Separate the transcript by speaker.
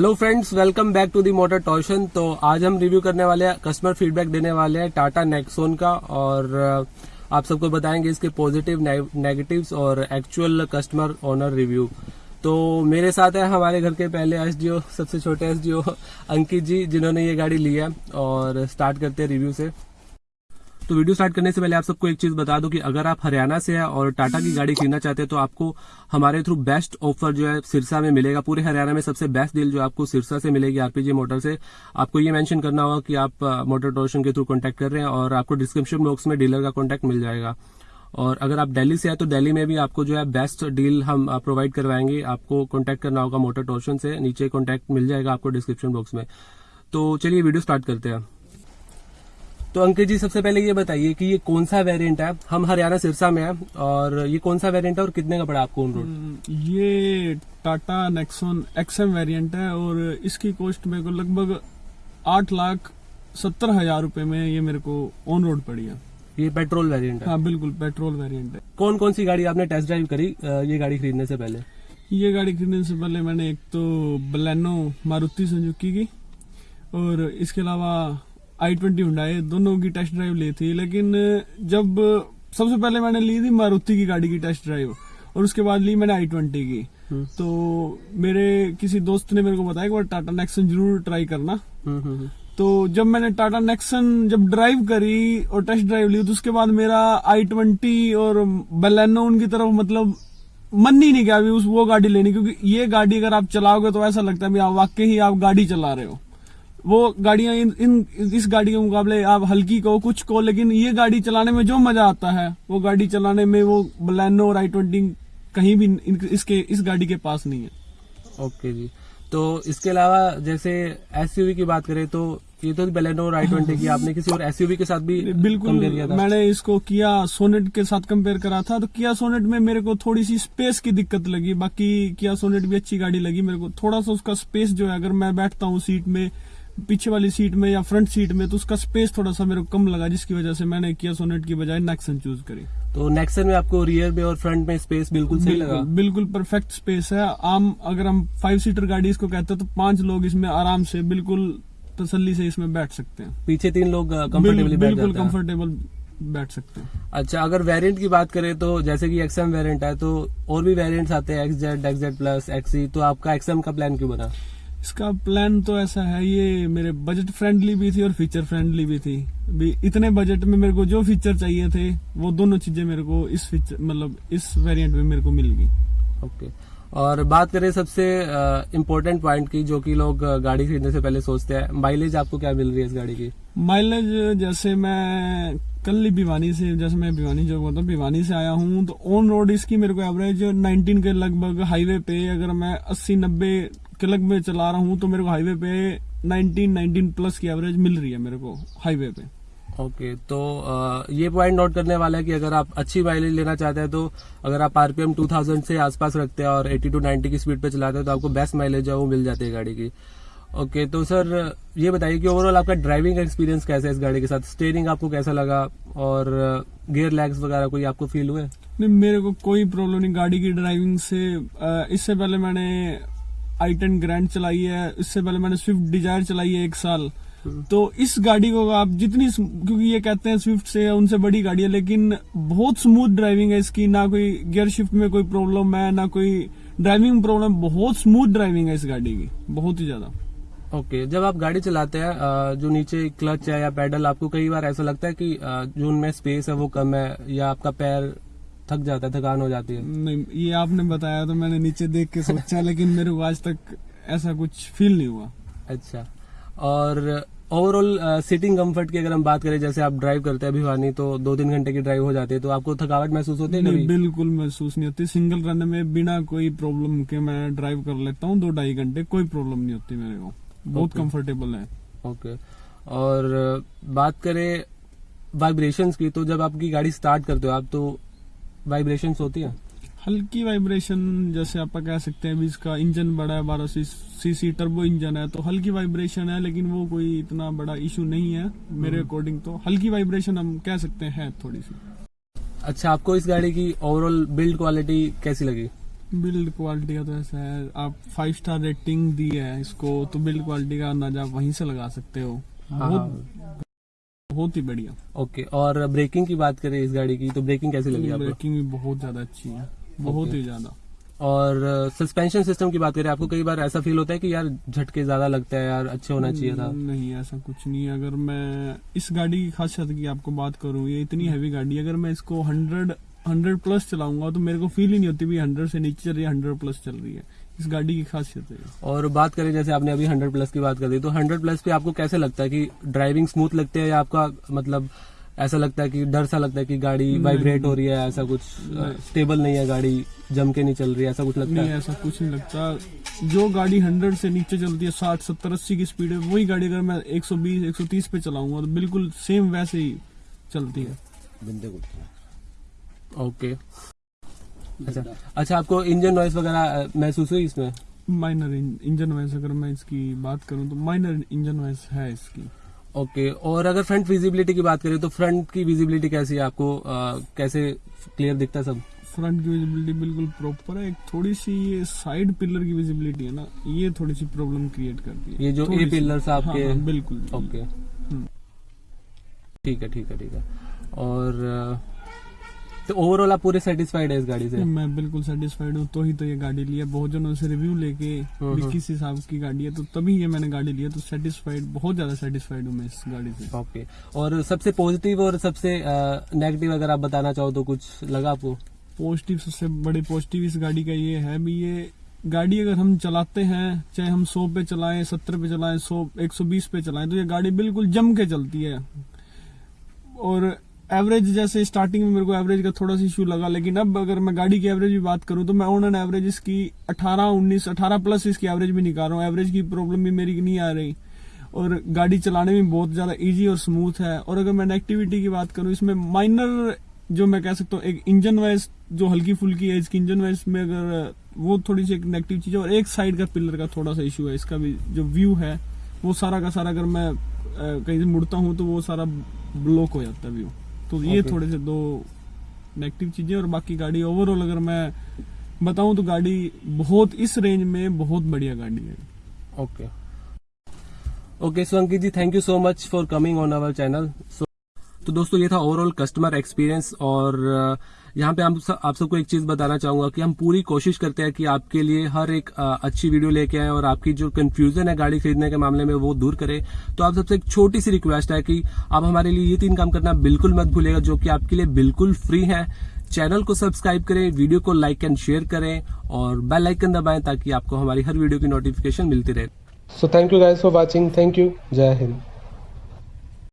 Speaker 1: Hello friends welcome back to the motor torsion तो आज हम रिव्यू करने वाले हैं कस्टमर फीडबैक देने वाले हैं टाटा नेक्सोन का और आप सबको बताएँगे इसके पॉजिटिव नेगेटिव्स और एक्चुअल कस्टमर ओनर रिव्यू तो मेरे साथ है हमारे घर के पहले एसडीओ सबसे छोटे एसडीओ अंकित जी, जिन्होंने ये गाड़ी ली है और स्टार्ट करते हैं रिव्यू से। तो वीडियो स्टार्ट करने से पहले आप सबको एक चीज़ बता दूँ कि अगर आप हरियाणा से हैं और टाटा की गाड़ी खरीदना चाहते हैं तो आपको हमारे थ्रू बेस्ट ऑफ़र जो है सिरसा में मिलेगा। पूरे हरियाणा में सबसे बेस्ट डील जो आपको सिरसा से मिलेगी आरपीजी मोटर से। आपको ये मेंशन करना होगा कि आप मोटर टोशन के थ्रू कांटेक्ट कर रहे हैं और आपको डिस्क्रिप्शन बॉक्स में डीलर का कॉन्टैक्ट मिल जाएगा। और अगर आप दिल्ली से हैं तो दिल्ली में भी आपको जो है बेस्ट डील हम प्रोवाइड करवाएँगे। आपको कॉन्टैक्ट करना होगा मोटर टोशन से। नीचे कॉन्टैक्ट मिल जाएगा आपको डिस्क्रिप्शन बॉक्स में। तो चलिए वीडियो स्टार्ट करते हैं। तो अंकित जी सबसे पहले ये बताइए कि ये कौन सा वेरिएंट है? हम हरियाणा सिरसा में है और ये कौन सा वेरिएंट है और कितने का पड़ा आपको ऑन रोड
Speaker 2: ये टाटा नेक्सॉन एक्सएम वेरिएंट है और इसकी कॉस्ट मेरे को लगभग आठ लाख सत्तर हज़ार रूपए में ये मेरे को ऑन रोड पड़ी है।
Speaker 1: ये पेट्रोल वेरिएंट है।
Speaker 2: हाँ बिल्कुल पेट्रोल वेरिएंट है।
Speaker 1: कौन कौन सी गाड़ी आपने टेस्ट ड्राइव करी ये गाड़ी खरीदने से पहले?
Speaker 2: ये गाड़ी खरीदने से पहले मैंने एक तो बलैनो मारुति सुजुकी की और इसके अलावा आई ट्वेंटी हुडाई दोनों की टेस्ट ड्राइव ली थी लेकिन जब सबसे पहले मैंने ली थी मारुति की गाड़ी की टेस्ट ड्राइव और उसके बाद ली मैंने आई ट्वेंटी की
Speaker 1: हम्म।
Speaker 2: तो मेरे किसी दोस्त ने मेरे को बताया कि वो टाटा नेक्सन ज़रूर ट्राई करना
Speaker 1: हम्म, हम्म।
Speaker 2: तो जब मैंने टाटा नेक्सन जब ड्राइव करी और टेस्ट ड्राइव ली तो उसके बाद मेरा आई ट्वेंटी और बलेनो उनकी तरफ़ मतलब मन ही नहीं गया अभी उस वो गाड़ी लेनी क्योंकि ये गाड़ी अगर आप चलाओगे तो ऐसा लगता है आप वाकई ही आप गाड़ी चला रहे हो वो गाड़ियाँ इन, इन इस गाड़ी के मुकाबले आप हल्की को कुछ को लेकिन ये गाड़ी चलाने में जो मज़ा आता है वो गाड़ी चलाने में वो बलेनो और आई ट्वेंटी कहीं भी इन, इसके इस गाड़ी के पास नहीं है।
Speaker 1: ओके जी। तो इसके अलावा जैसे एसयूवी की बात करें तो ये तो बेलेनो और आई ट्वेंटी की आपने किसी और एसयूवी के साथ भी
Speaker 2: बिल्कुल
Speaker 1: किया था?
Speaker 2: मैंने इसको किया सोनेट के साथ कंपेयर करा था तो किया सोनेट में मेरे को थोड़ी सी स्पेस की दिक्कत लगी बाकी किया सोनेट भी अच्छी गाड़ी लगी मेरे को थोड़ा सा उसका स्पेस जो है अगर मैं बैठता हूँ सीट में पीछे वाली सीट में या फ्रंट सीट में तो उसका स्पेस थोड़ा सा मेरे को कम लगा जिसकी वजह से मैंने किया सोनेट की बजाय नेक्सन चूज़ करी।
Speaker 1: तो नेक्सन में आपको रियर में और फ्रंट में स्पेस बिल्कुल सही लगा?
Speaker 2: बिल्कुल परफेक्ट स्पेस है। आम अगर हम फाइव सीटर गाड़ी इसको कहते हैं तो पाँच लोग इसमें आराम से बिल्कुल तसल्ली से इसमें बैठ सकते हैं।
Speaker 1: पीछे तीन लोग कंफर्टेबली
Speaker 2: बिल्कुल
Speaker 1: जाते
Speaker 2: कंफर्टेबल बैठ सकते हैं।
Speaker 1: अच्छा अगर वेरिएंट की बात करें तो जैसे कि एक्सएम वेरिएंट है तो और भी वेरिएंट्स आते हैं एक्सजेड एक्सजेड प्लस एक्सी तो आपका एक्सएम का प्लान क्यों बना?
Speaker 2: इसका प्लान तो ऐसा है ये मेरे बजट फ्रेंडली भी थी और फीचर फ्रेंडली भी थी। भी इतने बजट में मेरे को जो फीचर चाहिए थे वो दोनों चीज़ें मेरे को इस फीचर मतलब इस वेरिएंट में मेरे को मिल गई।
Speaker 1: ओके और बात करें सबसे इम्पोर्टेंट पॉइंट की जो कि लोग गाड़ी खरीदने से पहले सोचते हैं माइलेज आपको क्या मिल रही है इस गाड़ी की?
Speaker 2: माइलेज जैसे मैं कल ही भिवानी से जैसे मैं भिवानी जो बोलता हूँ भिवानी से आया हूँ तो ऑन रोड इसकी मेरे को एवरेज 19 के लगभग हाईवे पे अगर मैं 80 90 के लग में चला रहा हूँ तो मेरे को हाईवे पे 19 19 प्लस की एवरेज मिल रही है मेरे को हाईवे पे।
Speaker 1: ओके okay, तो अ, ये पॉइंट नोट करने वाला है कि अगर आप अच्छी माइलेज लेना चाहते हैं तो अगर आप आरपीएम 2000 से आसपास रखते हैं और 80 टू 90 की स्पीड पे चलाते हैं तो आपको बेस्ट माइलेज है वो मिल जाती है गाड़ी की। ओके okay, तो सर ये बताइए कि ओवरऑल आपका ड्राइविंग एक्सपीरियंस कैसा है इस गाड़ी के साथ? स्टेयरिंग आपको कैसा लगा? और गियर लैग्स वगैरह कोई आपको फील हुए?
Speaker 2: नहीं मेरे को कोई प्रॉब्लम नहीं गाड़ी की ड्राइविंग से इससे पहले मैंने आई टेन ग्रैंड चलाई है इससे पहले मैंने स्विफ्ट डिज़ायर चलाई है एक साल। तो इस गाड़ी को आप जितनी क्योंकि ये कहते हैं स्विफ्ट से उनसे बड़ी गाड़ी है लेकिन बहुत स्मूथ ड्राइविंग है इसकी। ना कोई गियर शिफ्ट में कोई प्रॉब्लम है ना कोई ड्राइविंग प्रॉब्लम बहुत स्मूथ ड्राइविंग है इस गाड़ी की बहुत ही ज़्यादा।
Speaker 1: ओके okay, जब आप गाड़ी चलाते हैं जो नीचे क्लच है या पैडल आपको कई बार ऐसा लगता है कि जो उनमें स्पेस है वो कम है या आपका पैर थक जाता है थकान हो जाती है।
Speaker 2: नहीं ये आपने बताया तो मैंने नीचे देख के सोचा लेकिन मेरे को आज तक ऐसा कुछ फील नहीं हुआ।
Speaker 1: अच्छा। और ओवरऑल सीटिंग कंफर्ट की अगर हम बात करें जैसे आप ड्राइव करते हैं भिवानी तो दो तीन घंटे की ड्राइव हो जाती है तो आपको थकावट महसूस होती है
Speaker 2: नहीं बिल्कुल महसूस नहीं होती। सिंगल रन में बिना कोई प्रॉब्लम के मैं ड्राइव कर लेता हूँ दो ढाई घंटे कोई प्रॉब्लम नहीं होती मेरे को। बहुत. कंफर्टेबल है।
Speaker 1: ओके और बात करें वाइब्रेशंस की तो जब आपकी गाड़ी स्टार्ट करते हो आप तो वाइब्रेशंस होती है?
Speaker 2: हल्की वाइब्रेशन जैसे आप कह सकते हैं अभी इसका इंजन बड़ा है बारह सी सीसी टर्बो इंजन है तो हल्की वाइब्रेशन है लेकिन वो कोई इतना बड़ा इशू नहीं है मेरे अकॉर्डिंग तो। हल्की वाइब्रेशन हम कह सकते हैं थोड़ी सी।
Speaker 1: अच्छा आपको इस गाड़ी की ओवरऑल बिल्ड क्वालिटी कैसी लगी?
Speaker 2: बिल्ड क्वालिटी का तो ऐसा है आप फाइव स्टार रेटिंग दी है इसको तो बिल्ड क्वालिटी का अंदाज़ा वहीं से लगा सकते हो
Speaker 1: हाँ,
Speaker 2: बहुत बहुत ही बढ़िया।
Speaker 1: ओके और ब्रेकिंग की बात करें इस गाड़ी की तो ब्रेकिंग कैसी लगी आपको?
Speaker 2: ब्रेकिंग भी बहुत ज़्यादा अच्छी है बहुत ही ज़्यादा।
Speaker 1: और सस्पेंशन सिस्टम की बात करें आपको कई बार ऐसा फील होता है कि यार झटके ज़्यादा लगता है यार अच्छे होना चाहिए था?
Speaker 2: नहीं ऐसा कुछ नहीं है। अगर मैं इस गाड़ी की खासियत की आपको बात करूँ ये इतनी हैवी गाड़ी है अगर मैं इसको हंड्रेड हंड्रेड प्लस चलाऊँगा तो मेरे को फील ही नहीं होती भी हंड्रेड से नीचे चल रही है हंड्रेड प्लस चल रही है। इस गाड़ी की खासियत है।
Speaker 1: और बात करें जैसे आपने अभी 100 प्लस की बात कर दी तो 100 प्लस पे आपको कैसे लगता है कि ड्राइविंग स्मूथ लगती है या आपका मतलब ऐसा लगता है कि डर सा लगता है कि गाड़ी वाइब्रेट हो रही है ऐसा कुछ
Speaker 2: नहीं।
Speaker 1: स्टेबल नहीं है गाड़ी जम के नहीं चल रही है ऐसा कुछ लगता
Speaker 2: नहीं
Speaker 1: है?
Speaker 2: ऐसा कुछ नहीं लगता। जो गाड़ी हंड्रेड से नीचे चलती है साठ सत्तर अस्सी की स्पीड है वही गाड़ी अगर मैं एक सौ बीस एक सौ तीस पे चलाऊँगा तो बिल्कुल सेम वैसे ही चलती है।
Speaker 1: ओके अच्छा। अच्छा आपको इंजन नॉइस वगैरह महसूस हुई इसमें?
Speaker 2: माइनर इंजन वॉइस अगर मैं इसकी बात करूँ तो माइनर इंजन वॉइस है इसकी।
Speaker 1: ओके okay, और अगर फ्रंट विजिबिलिटी की बात करें तो फ्रंट की विजिबिलिटी कैसी है? आपको अ, कैसे क्लियर दिखता है सब?
Speaker 2: फ्रंट की विजिबिलिटी बिल्कुल प्रॉपर है। एक थोड़ी सी ये साइड पिलर की विजिबिलिटी है ना ये थोड़ी सी प्रॉब्लम क्रिएट करती है।
Speaker 1: ये जो ए
Speaker 2: सी।
Speaker 1: पिलर्स आपके
Speaker 2: हाँ, हाँ, बिल्कुल।
Speaker 1: Okay
Speaker 2: hmm.
Speaker 1: ठीक है ठीक है ठीक है। और अ, तो ओवरऑल आप पूरे सेटिस्फाइड है इस गाड़ी से?
Speaker 2: मैं बिल्कुल सेटिस्फाइड हूँ तो ही तो ये गाड़ी लिया बहुत जनों से रिव्यू लेके। किस हिसाब की गाड़ी है तो तभी ये मैंने गाड़ी लिया तो सेटिस्फाइड बहुत ज़्यादा सेटिस्फाइड हूँ मैं इस गाड़ी से।
Speaker 1: ओके और सबसे पॉजिटिव और सबसे नेगेटिव अगर आप बताना चाहो तो कुछ लगा आपको?
Speaker 2: पॉजिटिव सबसे बड़े पॉजिटिव इस गाड़ी का ये है भी ये गाड़ी अगर हम चलाते हैं चाहे हम सौ पे चलाएँ सत्तर पे चलाएँ सौ एक सौ बीस पे चलाएँ तो ये गाड़ी बिल्कुल जम के चलती है। और एवरेज जैसे स्टार्टिंग में मेरे को एवरेज का थोड़ा सा इशू लगा, लेकिन अब अगर मैं गाड़ी की एवरेज की बात करूँ तो मैं ऑन एंड एवरेज इसकी 18 19 18 प्लस इसकी एवरेज भी निकाल रहा हूँ। एवरेज की प्रॉब्लम भी मेरी नहीं आ रही। और गाड़ी चलाने में बहुत ज़्यादा इजी और स्मूथ है। और अगर मैं नेगेटिविटी की बात करूँ, इसमें माइनर जो मैं कह सकता हूँ, एक इंजन वाइज जो हल्की फुल्की है, इसकी इंजन वाइज में अगर, वो थोड़ी सी एक नेगेटिव चीज़ है। और एक साइड का पिलर का थोड़ा सा इशू है। इसका भी जो व्यू है, वो सारा का सारा अगर मैं कहीं से मुड़ता हूँ तो वो सारा ब्लॉक हो जाता है व्यू तो ये. थोड़े से दो नेगेटिव चीज़ें और बाकी गाड़ी ओवरऑल अगर मैं बताऊँ तो गाड़ी बहुत इस रेंज में बहुत बढ़िया गाड़ी है।
Speaker 1: Okay okay so Ankit ji thank you so much for coming on our channel so तो दोस्तों ये था ओवरऑल कस्टमर एक्सपीरियंस और अ, यहाँ पे आप सबको एक चीज़ बताना चाहूँगा कि हम पूरी कोशिश करते हैं कि आपके लिए हर एक अच्छी वीडियो लेके आए और आपकी जो कंफ्यूजन है गाड़ी खरीदने के मामले में वो दूर करें। तो आप सबसे एक छोटी सी रिक्वेस्ट है कि आप हमारे लिए ये तीन काम करना बिल्कुल मत भूलेगा जो कि आपके लिए बिल्कुल फ्री है। चैनल को सब्सक्राइब करें वीडियो को लाइक एंड शेयर करें और बेल आइकन दबाएँ ताकि आपको हमारी हर वीडियो की नोटिफिकेशन मिलती रहे। So thank you guys for watching thank you Jai Hind